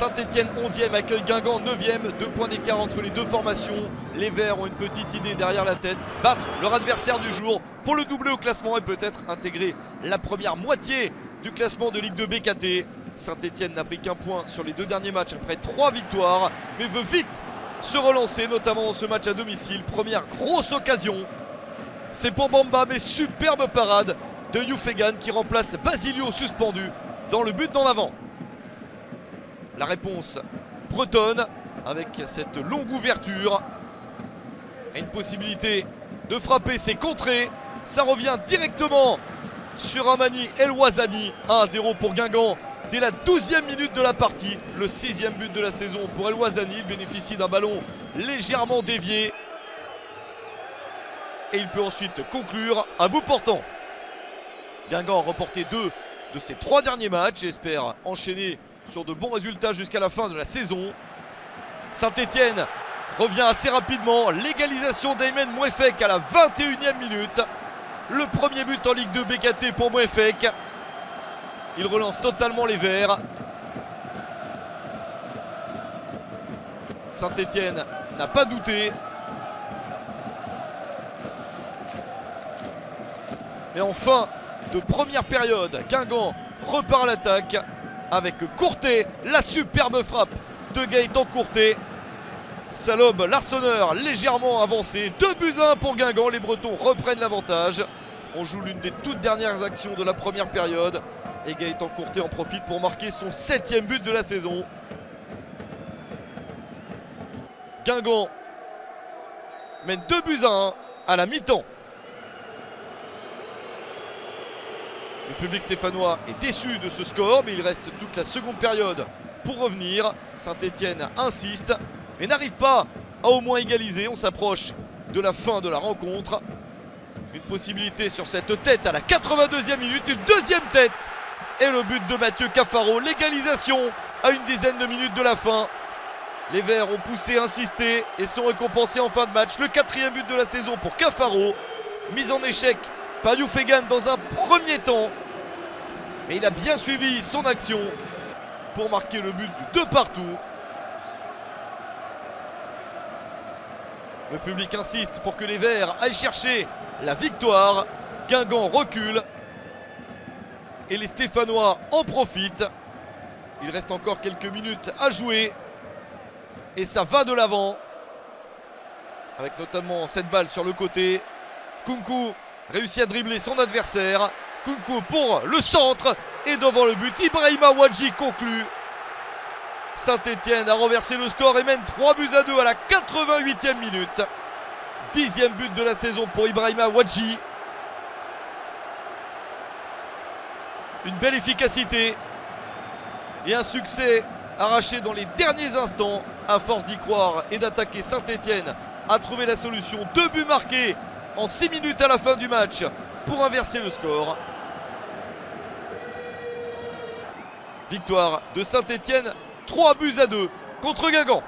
Saint-Etienne 11e accueille Guingamp 9e. Deux points d'écart entre les deux formations. Les Verts ont une petite idée derrière la tête. Battre leur adversaire du jour pour le doubler au classement et peut-être intégrer la première moitié du classement de Ligue 2 BKT. Saint-Etienne n'a pris qu'un point sur les deux derniers matchs après trois victoires, mais veut vite se relancer, notamment dans ce match à domicile. Première grosse occasion. C'est pour Bamba, mais superbe parade de Youfegan qui remplace Basilio suspendu dans le but d'en avant. La réponse bretonne avec cette longue ouverture. Et une possibilité de frapper, c'est contré. Ça revient directement sur Amani El Wazani. 1-0 pour Guingamp dès la 12e minute de la partie. Le 6e but de la saison pour El Wazani. Il bénéficie d'un ballon légèrement dévié. Et il peut ensuite conclure à bout portant. Guingamp a reporté deux de ses trois derniers matchs. J'espère enchaîner sur de bons résultats jusqu'à la fin de la saison. Saint-Etienne revient assez rapidement. Légalisation d'Aymen Mouefek à la 21e minute. Le premier but en Ligue 2 BKT pour Mouefek. Il relance totalement les Verts. Saint-Etienne n'a pas douté. Mais en fin de première période, Guingamp repart l'attaque avec Courtet, la superbe frappe de Gaëtan Courtet. Salobe, l'arseneur légèrement avancé. 2 buts à 1 pour Guingamp. Les Bretons reprennent l'avantage. On joue l'une des toutes dernières actions de la première période. Et Gaëtan Courtet en profite pour marquer son septième but de la saison. Guingamp mène 2 buts à 1 à la mi-temps. Le public stéphanois est déçu de ce score, mais il reste toute la seconde période pour revenir. Saint-Etienne insiste, mais n'arrive pas à au moins égaliser. On s'approche de la fin de la rencontre. Une possibilité sur cette tête à la 82e minute, une deuxième tête. Et le but de Mathieu Cafaro, l'égalisation à une dizaine de minutes de la fin. Les Verts ont poussé, insisté et sont récompensés en fin de match. Le quatrième but de la saison pour Cafaro. Mise en échec par Youfegan dans un premier temps. Mais il a bien suivi son action pour marquer le but du 2 partout. Le public insiste pour que les Verts aillent chercher la victoire. Guingamp recule. Et les Stéphanois en profitent. Il reste encore quelques minutes à jouer. Et ça va de l'avant. Avec notamment cette balle sur le côté. Kunku réussit à dribbler son adversaire. Kunku pour le centre et devant le but, Ibrahima Wadji conclut. Saint-Etienne a renversé le score et mène 3 buts à 2 à la 88e minute. Dixième but de la saison pour Ibrahima Wadji. Une belle efficacité et un succès arraché dans les derniers instants. À force d'y croire et d'attaquer Saint-Etienne a trouvé la solution. Deux buts marqués en 6 minutes à la fin du match pour inverser le score. Victoire de Saint-Etienne, 3 buts à 2 contre Guingamp.